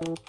Música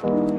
Thank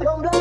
Don't do